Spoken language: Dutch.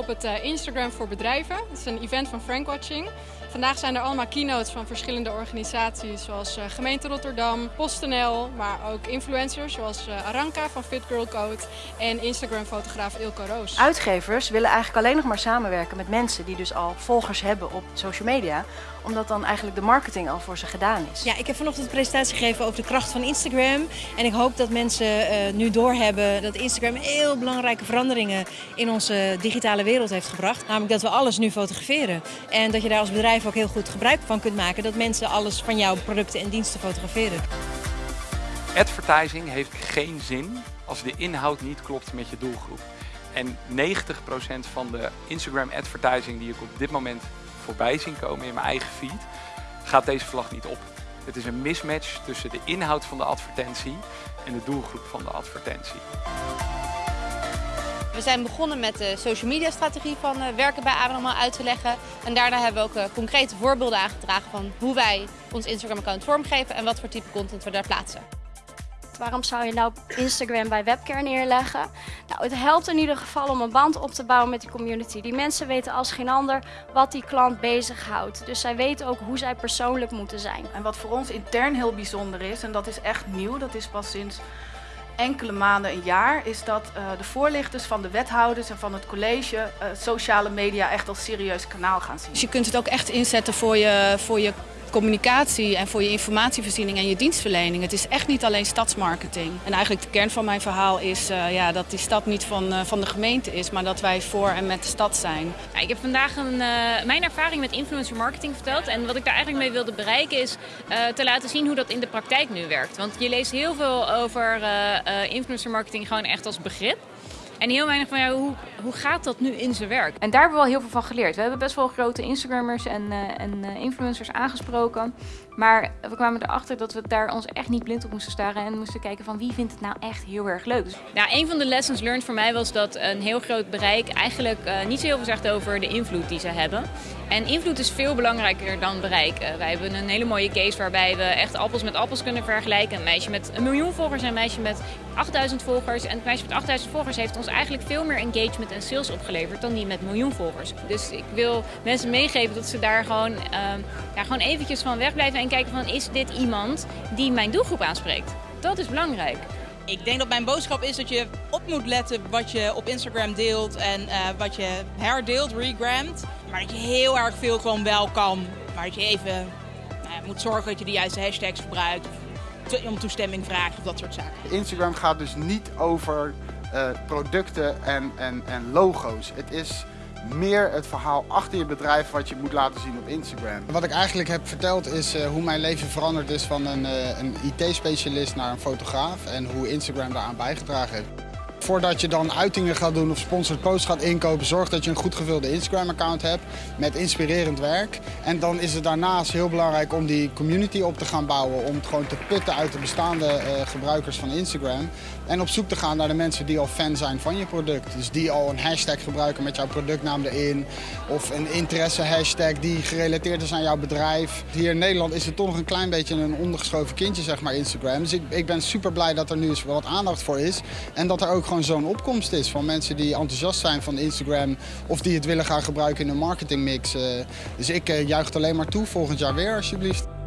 op het eh, Instagram voor bedrijven. Het is een event van Frankwatching. Vandaag zijn er allemaal keynotes van verschillende organisaties zoals uh, gemeente Rotterdam, PostNL, maar ook influencers zoals uh, Aranka van Fit Girl Code en Instagram-fotograaf Ilko Roos. Uitgevers willen eigenlijk alleen nog maar samenwerken met mensen die dus al volgers hebben op social media, omdat dan eigenlijk de marketing al voor ze gedaan is. Ja, ik heb vanochtend een presentatie gegeven over de kracht van Instagram en ik hoop dat mensen uh, nu doorhebben dat Instagram heel belangrijke veranderingen in onze digitale wereld heeft gebracht. Namelijk dat we alles nu fotograferen en dat je daar als bedrijf ook heel goed gebruik van kunt maken. Dat mensen alles van jouw producten en diensten fotograferen. Advertising heeft geen zin als de inhoud niet klopt met je doelgroep. En 90% van de Instagram advertising die ik op dit moment voorbij zien komen in mijn eigen feed, gaat deze vlag niet op. Het is een mismatch tussen de inhoud van de advertentie en de doelgroep van de advertentie. We zijn begonnen met de social media strategie van uh, werken bij Abnormaal uit te leggen. En daarna hebben we ook uh, concrete voorbeelden aangedragen van hoe wij ons Instagram account vormgeven en wat voor type content we daar plaatsen. Waarom zou je nou Instagram bij Webcare neerleggen? Nou, het helpt in ieder geval om een band op te bouwen met die community. Die mensen weten als geen ander wat die klant bezighoudt. Dus zij weten ook hoe zij persoonlijk moeten zijn. En wat voor ons intern heel bijzonder is, en dat is echt nieuw, dat is pas sinds enkele maanden, een jaar, is dat uh, de voorlichters van de wethouders en van het college uh, sociale media echt als serieus kanaal gaan zien. Dus je kunt het ook echt inzetten voor je, voor je communicatie en voor je informatievoorziening en je dienstverlening. Het is echt niet alleen stadsmarketing. En eigenlijk de kern van mijn verhaal is uh, ja, dat die stad niet van, uh, van de gemeente is, maar dat wij voor en met de stad zijn. Ja, ik heb vandaag een, uh, mijn ervaring met influencer marketing verteld. En wat ik daar eigenlijk mee wilde bereiken is te laten zien hoe dat in de praktijk nu werkt. Want je leest heel veel over influencer marketing gewoon echt als begrip. En heel weinig van ja, hoe, hoe gaat dat nu in zijn werk? En daar hebben we wel heel veel van geleerd. We hebben best wel grote Instagrammers en, uh, en uh, influencers aangesproken. Maar we kwamen erachter dat we daar ons echt niet blind op moesten staren. En moesten kijken van wie vindt het nou echt heel erg leuk. Dus... Ja, een van de lessons learned voor mij was dat een heel groot bereik eigenlijk uh, niet zo heel veel zegt over de invloed die ze hebben. En invloed is veel belangrijker dan bereik. wij hebben een hele mooie case waarbij we echt appels met appels kunnen vergelijken. Een meisje met een miljoen volgers en een meisje met 8000 volgers. En het meisje met 8000 volgers heeft ons eigenlijk veel meer engagement en sales opgeleverd dan die met miljoen volgers. Dus ik wil mensen meegeven dat ze daar gewoon, uh, ja, gewoon eventjes van wegblijven en kijken van is dit iemand die mijn doelgroep aanspreekt. Dat is belangrijk. Ik denk dat mijn boodschap is dat je op moet letten wat je op Instagram deelt en uh, wat je herdeelt, regramt. Maar dat je heel erg veel gewoon wel kan. Maar dat je even nou, moet zorgen dat je de juiste hashtags gebruikt. Of om toestemming vraagt of dat soort zaken. Instagram gaat dus niet over uh, producten en, en, en logo's. Het is meer het verhaal achter je bedrijf wat je moet laten zien op Instagram. Wat ik eigenlijk heb verteld is uh, hoe mijn leven veranderd is van een, uh, een IT-specialist naar een fotograaf en hoe Instagram daaraan bijgedragen heeft. Voordat je dan uitingen gaat doen of sponsored posts gaat inkopen, zorg dat je een goed gevulde Instagram-account hebt met inspirerend werk. En dan is het daarnaast heel belangrijk om die community op te gaan bouwen, om het gewoon te putten uit de bestaande uh, gebruikers van Instagram. En op zoek te gaan naar de mensen die al fan zijn van je product. Dus die al een hashtag gebruiken met jouw productnaam erin. Of een interesse-hashtag die gerelateerd is aan jouw bedrijf. Hier in Nederland is het toch nog een klein beetje een ondergeschoven kindje, zeg maar, Instagram. Dus ik, ik ben super blij dat er nu eens wat aandacht voor is. En dat er ook gewoon zo'n opkomst is van mensen die enthousiast zijn van Instagram of die het willen gaan gebruiken in een marketingmix. Dus ik juich het alleen maar toe volgend jaar weer alsjeblieft.